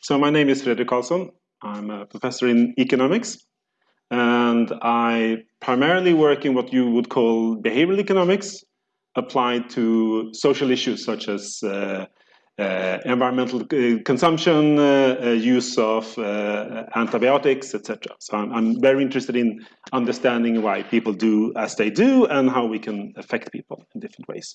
So my name is Fredrik Karlsson. I'm a professor in economics. And I primarily work in what you would call behavioral economics applied to social issues such as uh, uh, environmental uh, consumption, uh, uh, use of uh, antibiotics, etc. So I'm, I'm, very interested in understanding why people do as they do and how we can affect people in different ways.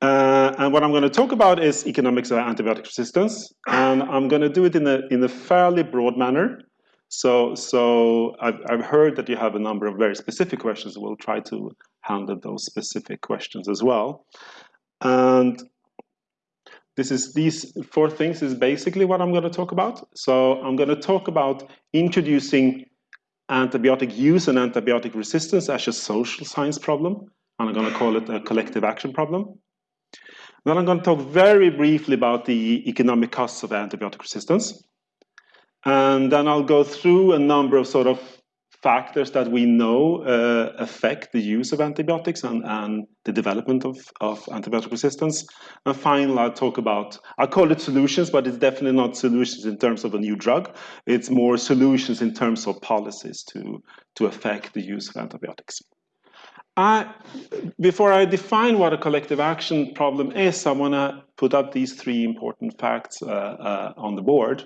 Uh, and what I'm going to talk about is economics of antibiotic resistance, and I'm going to do it in a in a fairly broad manner. So, so I've, I've heard that you have a number of very specific questions. We'll try to handle those specific questions as well. And this is these four things is basically what I'm going to talk about. So I'm going to talk about introducing antibiotic use and antibiotic resistance as a social science problem. And I'm going to call it a collective action problem. Then I'm going to talk very briefly about the economic costs of antibiotic resistance. And then I'll go through a number of sort of factors that we know uh, affect the use of antibiotics and, and the development of, of antibiotic resistance. And finally, I'll talk about, I call it solutions, but it's definitely not solutions in terms of a new drug. It's more solutions in terms of policies to, to affect the use of antibiotics. I, before I define what a collective action problem is, I want to put up these three important facts uh, uh, on the board.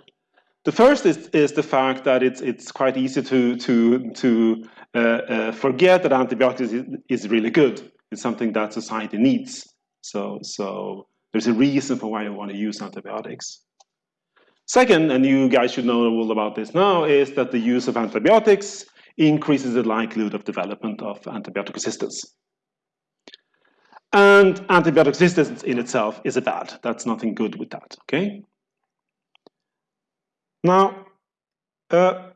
The first is, is the fact that it's, it's quite easy to, to, to uh, uh forget that antibiotics is, is, really good. It's something that society needs. So, so there's a reason for why you want to use antibiotics. Second, and you guys should know all about this now, is that the use of antibiotics increases the likelihood of development of antibiotic resistance. And antibiotic resistance in itself is a bad. That's nothing good with that, okay? Now, a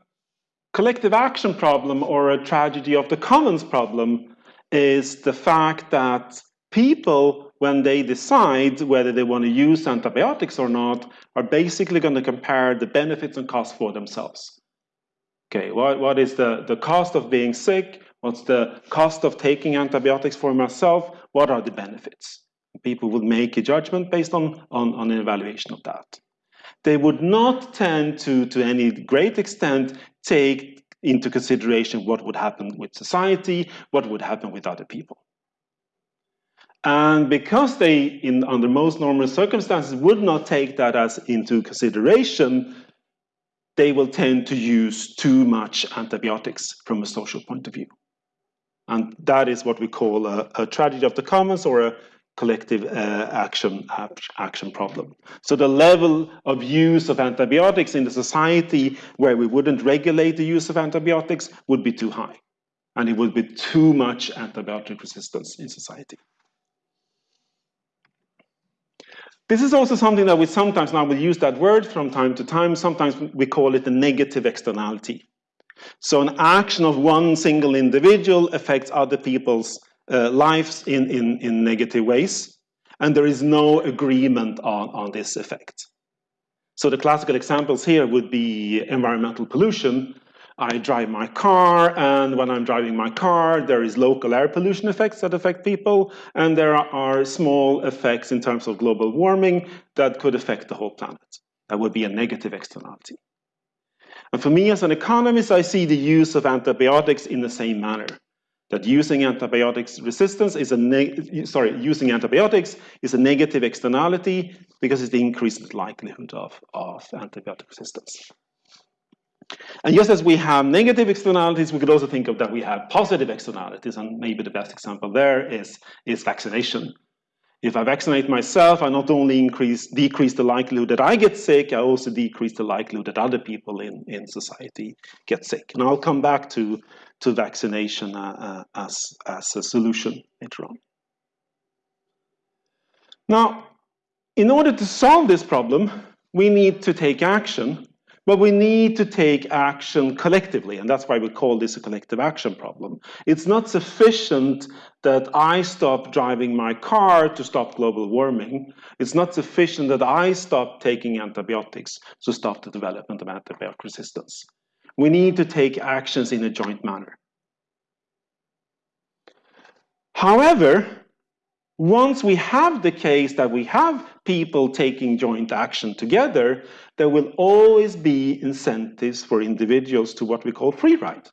collective action problem or a tragedy of the commons problem is the fact that people, when they decide whether they want to use antibiotics or not, are basically going to compare the benefits and costs for themselves. Okay, what, what is the, the cost of being sick? What's the cost of taking antibiotics for myself? What are the benefits? People would make a judgment based on, on, on an evaluation of that. They would not tend to, to any great extent, take into consideration what would happen with society, what would happen with other people. And because they, in under most normal circumstances, would not take that as into consideration, they will tend to use too much antibiotics from a social point of view. And that is what we call a, a tragedy of the commons or a collective uh, action action problem. So the level of use of antibiotics in the society where we wouldn't regulate the use of antibiotics would be too high. And it would be too much antibiotic resistance in society. This is also something that we sometimes now will use that word from time to time. Sometimes we call it a negative externality. So an action of one single individual affects other people's uh, lives in, in, in negative ways. And there is no agreement on, on this effect. So the classical examples here would be environmental pollution, I drive my car, and when I'm driving my car, there is local air pollution effects that affect people, and there are small effects in terms of global warming that could affect the whole planet. That would be a negative externality. And for me as an economist, I see the use of antibiotics in the same manner. That using antibiotics resistance is a sorry, using antibiotics is a negative externality because it's the increased likelihood of, of antibiotic resistance. And just as we have negative externalities, we could also think of that we have positive externalities, and maybe the best example there is, is vaccination. If I vaccinate myself, I not only increase, decrease the likelihood that I get sick, I also decrease the likelihood that other people in, in society get sick. And I'll come back to, to vaccination uh, uh, as, as a solution later on. Now, in order to solve this problem, we need to take action but we need to take action collectively, and that's why we call this a collective action problem. It's not sufficient that I stop driving my car to stop global warming. It's not sufficient that I stop taking antibiotics to stop the development of antibiotic resistance. We need to take actions in a joint manner. However, once we have the case that we have people taking joint action together, there will always be incentives for individuals to what we call free ride.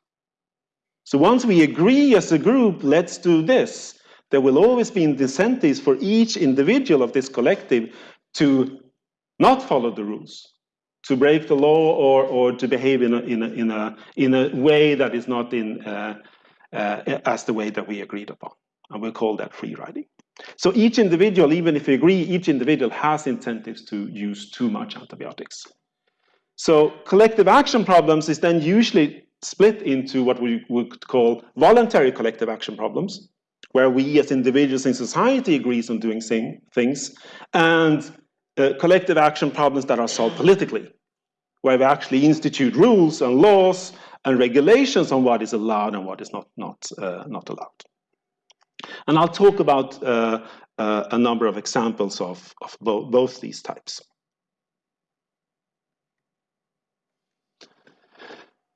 So once we agree as a group, let's do this, there will always be incentives for each individual of this collective to not follow the rules, to break the law or, or to behave in a, in, a, in, a, in a way that is not in, uh, uh, as the way that we agreed upon. And we call that free riding. So each individual, even if we agree, each individual has incentives to use too much antibiotics. So collective action problems is then usually split into what we would call voluntary collective action problems, where we as individuals in society agrees on doing same things, and uh, collective action problems that are solved politically, where we actually institute rules and laws and regulations on what is allowed and what is not, not, uh, not allowed. And I'll talk about uh, uh, a number of examples of, of bo both these types.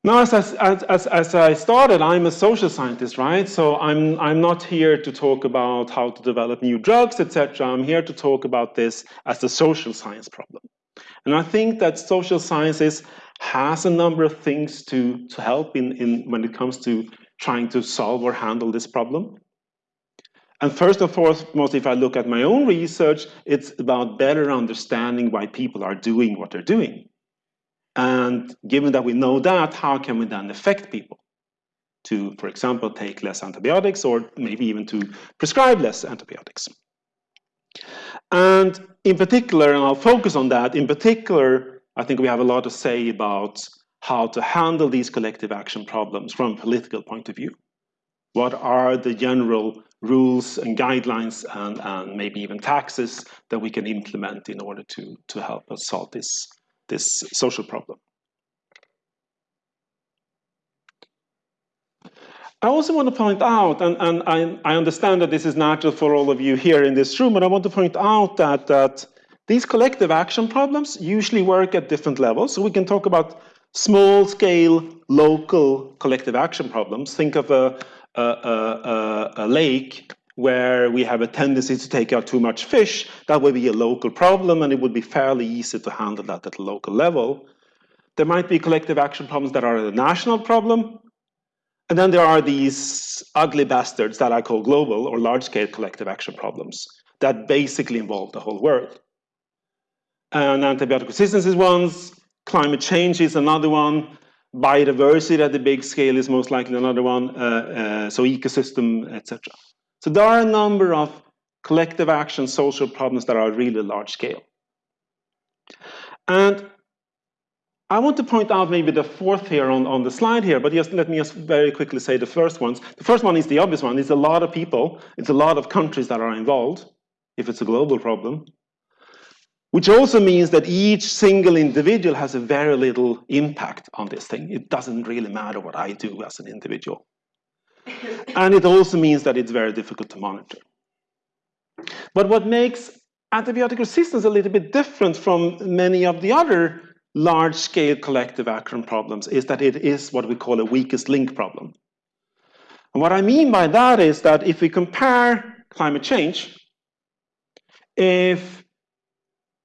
Now, as, as, as, as, I started, I'm a social scientist, right? So I'm, I'm not here to talk about how to develop new drugs, etc. I'm here to talk about this as a social science problem. And I think that social sciences has a number of things to, to help in, in when it comes to trying to solve or handle this problem. And first and foremost, if I look at my own research, it's about better understanding why people are doing what they're doing. And given that we know that, how can we then affect people to, for example, take less antibiotics or maybe even to prescribe less antibiotics? And in particular, and I'll focus on that, in particular, I think we have a lot to say about how to handle these collective action problems from a political point of view. What are the general rules and guidelines and, and maybe even taxes that we can implement in order to, to help us solve this, this social problem. I also want to point out, and, and I, I, understand that this is natural for all of you here in this room, but I want to point out that, that these collective action problems usually work at different levels. So we can talk about small scale, local collective action problems. Think of a, a, a, lake where we have a tendency to take out too much fish, that would be a local problem and it would be fairly easy to handle that at a local level. There might be collective action problems that are a national problem. And then there are these ugly bastards that I call global or large-scale collective action problems that basically involve the whole world. And antibiotic resistance is one, climate change is another one, biodiversity at the big scale is most likely another one, uh, uh, so ecosystem, etc. So there are a number of collective action social problems that are really large scale. And I want to point out maybe the fourth here on, on the slide here, but just let me just very quickly say the first ones. The first one is the obvious one. It's a lot of people. It's a lot of countries that are involved, if it's a global problem. Which also means that each single individual has a very little impact on this thing. It doesn't really matter what I do as an individual. and it also means that it's very difficult to monitor. But what makes antibiotic resistance a little bit different from many of the other large-scale collective action problems is that it is what we call a weakest link problem. And what I mean by that is that if we compare climate change, if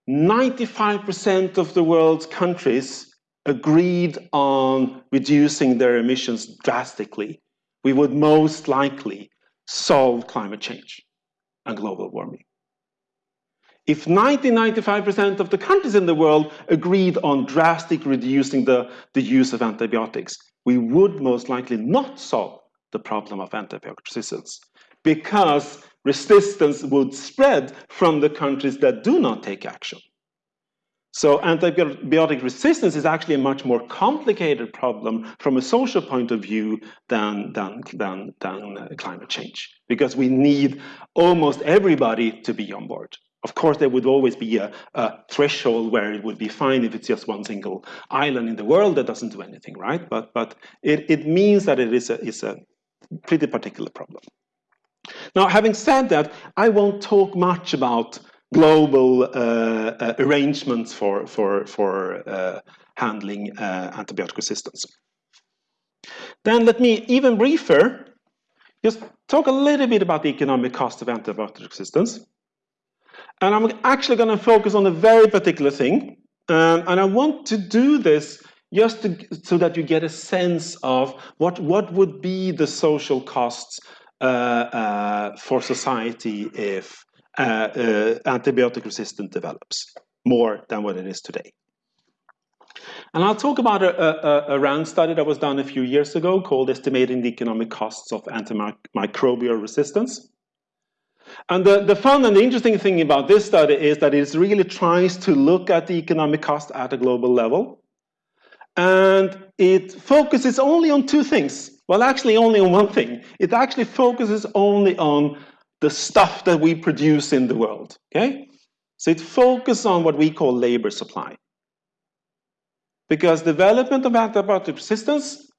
95% of the world's countries agreed on reducing their emissions drastically, we would most likely solve climate change and global warming. If 90-95% of the countries in the world agreed on drastic reducing the, the use of antibiotics, we would most likely not solve the problem of antibiotic resistance because resistance would spread from the countries that do not take action. So antibiotic resistance is actually a much more complicated problem from a social point of view than, than, than, than uh, climate change, because we need almost everybody to be on board. Of course, there would always be a, a, threshold where it would be fine if it's just one single island in the world that doesn't do anything, right? But, but it, it means that it is a, is a pretty particular problem. Now, having said that, I won't talk much about global uh, uh, arrangements for, for, for uh, handling uh, antibiotic resistance. Then let me even briefer just talk a little bit about the economic cost of antibiotic resistance. And I'm actually going to focus on a very particular thing. Um, and I want to do this just to, so that you get a sense of what, what would be the social costs for society if uh, uh antibiotic resistance develops more than what it is today. And I'll talk about a, a, a, RAND study that was done a few years ago called Estimating the Economic Costs of Antimicrobial Resistance. And the, the fun and the interesting thing about this study is that it really tries to look at the economic cost at a global level. And it focuses only on two things. Well, actually only on one thing. It actually focuses only on the stuff that we produce in the world, okay? So it focuses on what we call labor supply. Because development of antibiotic resistance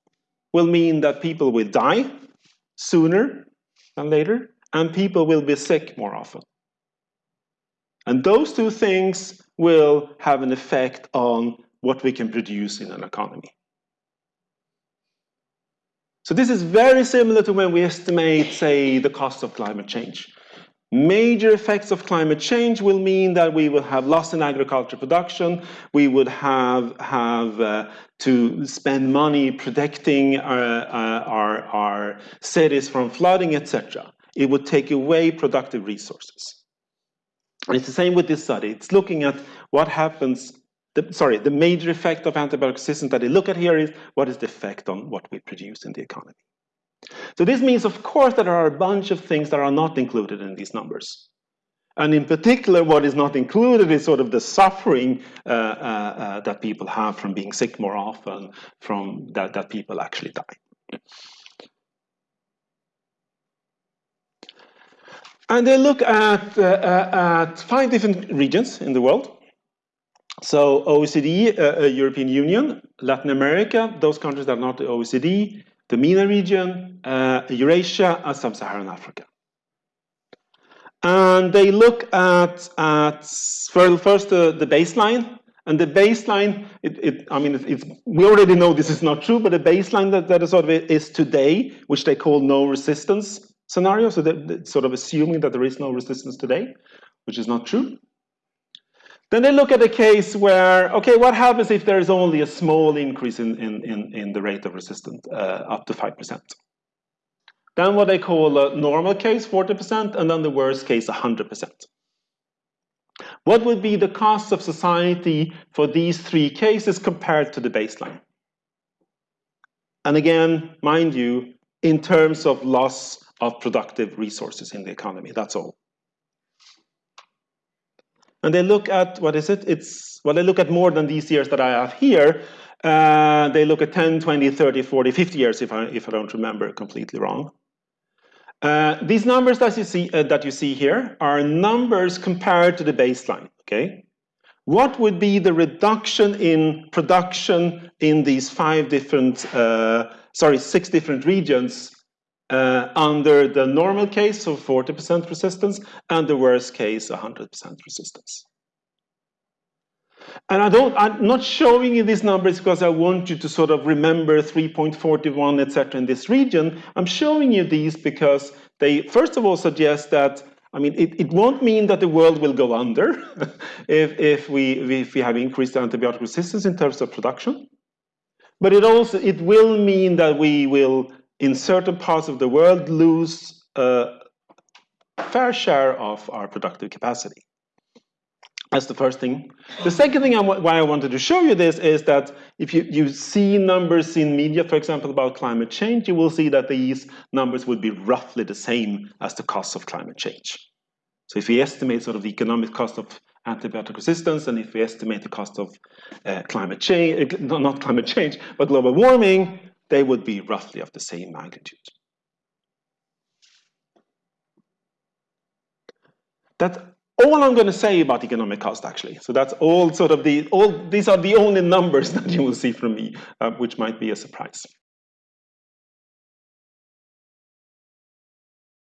will mean that people will die sooner than later, and people will be sick more often. And those two things will have an effect on what we can produce in an economy. So this is very similar to when we estimate, say, the cost of climate change. Major effects of climate change will mean that we will have loss in agriculture production, we would have, have uh, to spend money protecting our, uh, our, our cities from flooding, etc. It would take away productive resources. And it's the same with this study. It's looking at what happens, the, sorry, the major effect of antibiotic resistance that they look at here is what is the effect on what we produce in the economy. So this means, of course, that there are a bunch of things that are not included in these numbers. And in particular, what is not included is sort of the suffering uh, uh, uh, that people have from being sick more often, from that, that people actually die. And they look at, uh, uh, at five different regions in the world. So OECD, uh, European Union, Latin America, those countries that are not the OECD, the MENA region, uh, Eurasia, and Sub-Saharan Africa. And they look at, at first uh, the baseline, and the baseline, it, it, I mean, it's, we already know this is not true, but the baseline that, that is sort of is today, which they call no resistance scenario, so that, sort of assuming that there is no resistance today, which is not true. Then they look at a case where, okay, what happens if there is only a small increase in, in, in, in the rate of resistance, uh, up to 5%? Then what they call a normal case, 40%, and then the worst case, 100%. What would be the cost of society for these three cases compared to the baseline? And again, mind you, in terms of loss of productive resources in the economy, that's all. And they look at, what is it? It's, well, they look at more than these years that I have here. Uh, they look at 10, 20, 30, 40, 50 years, if I, if I don't remember completely wrong. Uh, these numbers that you, see, uh, that you see here are numbers compared to the baseline, okay? What would be the reduction in production in these five different, uh, sorry, six different regions uh, under the normal case of 40% resistance and the worst case 100% resistance. And I don't, I'm not showing you these numbers because I want you to sort of remember 3.41, etc. in this region. I'm showing you these because they, first of all, suggest that, I mean, it, it won't mean that the world will go under if, if, we, if we have increased antibiotic resistance in terms of production. But it also, it will mean that we will in certain parts of the world lose a fair share of our productive capacity. That's the first thing. The second thing I why I wanted to show you this is that if you, you see numbers in media, for example, about climate change, you will see that these numbers would be roughly the same as the cost of climate change. So if we estimate sort of the economic cost of antibiotic resistance, and if we estimate the cost of uh, climate change, uh, not climate change, but global warming, they would be roughly of the same magnitude. That's all I'm going to say about economic cost, actually. So that's all sort of the, all, these are the only numbers that you will see from me, uh, which might be a surprise.